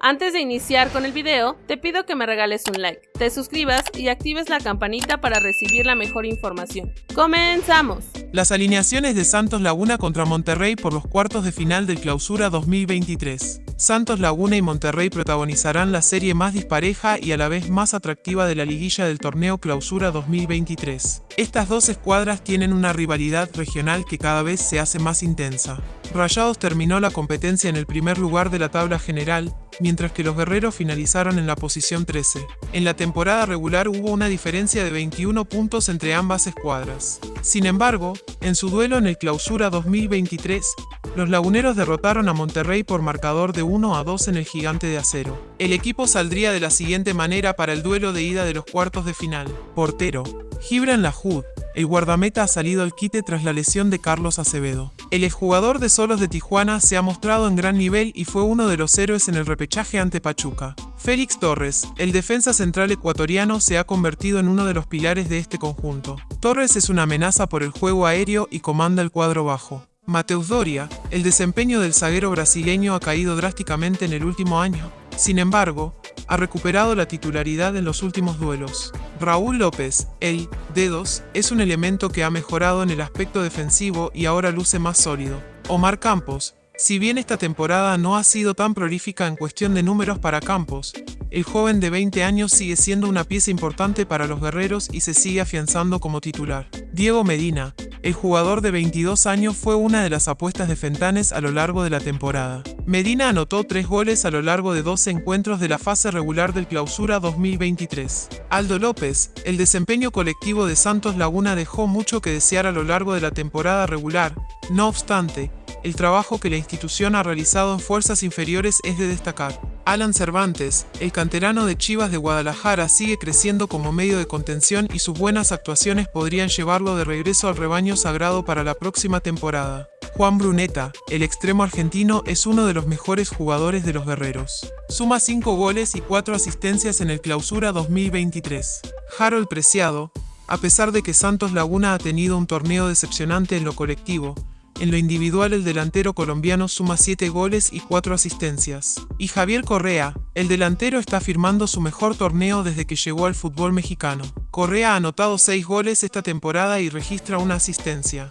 Antes de iniciar con el video, te pido que me regales un like, te suscribas y actives la campanita para recibir la mejor información. ¡Comenzamos! Las alineaciones de Santos Laguna contra Monterrey por los cuartos de final del Clausura 2023. Santos Laguna y Monterrey protagonizarán la serie más dispareja y a la vez más atractiva de la liguilla del torneo Clausura 2023. Estas dos escuadras tienen una rivalidad regional que cada vez se hace más intensa. Rayados terminó la competencia en el primer lugar de la tabla general, mientras que los guerreros finalizaron en la posición 13. En la temporada regular hubo una diferencia de 21 puntos entre ambas escuadras. Sin embargo, en su duelo en el Clausura 2023, los laguneros derrotaron a Monterrey por marcador de 1 a 2 en el Gigante de Acero. El equipo saldría de la siguiente manera para el duelo de ida de los cuartos de final. Portero, Gibran Lahud, el guardameta ha salido al quite tras la lesión de Carlos Acevedo. El exjugador de Solos de Tijuana se ha mostrado en gran nivel y fue uno de los héroes en el repechaje ante Pachuca. Félix Torres, el defensa central ecuatoriano, se ha convertido en uno de los pilares de este conjunto. Torres es una amenaza por el juego aéreo y comanda el cuadro bajo. Mateus Doria, el desempeño del zaguero brasileño ha caído drásticamente en el último año. Sin embargo, ha recuperado la titularidad en los últimos duelos. Raúl López, el Dedos, es un elemento que ha mejorado en el aspecto defensivo y ahora luce más sólido. Omar Campos, si bien esta temporada no ha sido tan prolífica en cuestión de números para Campos, el joven de 20 años sigue siendo una pieza importante para los guerreros y se sigue afianzando como titular. Diego Medina, el jugador de 22 años fue una de las apuestas de Fentanes a lo largo de la temporada. Medina anotó tres goles a lo largo de 12 encuentros de la fase regular del Clausura 2023. Aldo López, el desempeño colectivo de Santos Laguna dejó mucho que desear a lo largo de la temporada regular, no obstante, el trabajo que la institución ha realizado en fuerzas inferiores es de destacar. Alan Cervantes, el canterano de Chivas de Guadalajara, sigue creciendo como medio de contención y sus buenas actuaciones podrían llevarlo de regreso al rebaño sagrado para la próxima temporada. Juan Bruneta, el extremo argentino, es uno de los mejores jugadores de los guerreros. Suma 5 goles y 4 asistencias en el Clausura 2023. Harold Preciado, a pesar de que Santos Laguna ha tenido un torneo decepcionante en lo colectivo, en lo individual el delantero colombiano suma 7 goles y 4 asistencias. Y Javier Correa, el delantero está firmando su mejor torneo desde que llegó al fútbol mexicano. Correa ha anotado 6 goles esta temporada y registra una asistencia.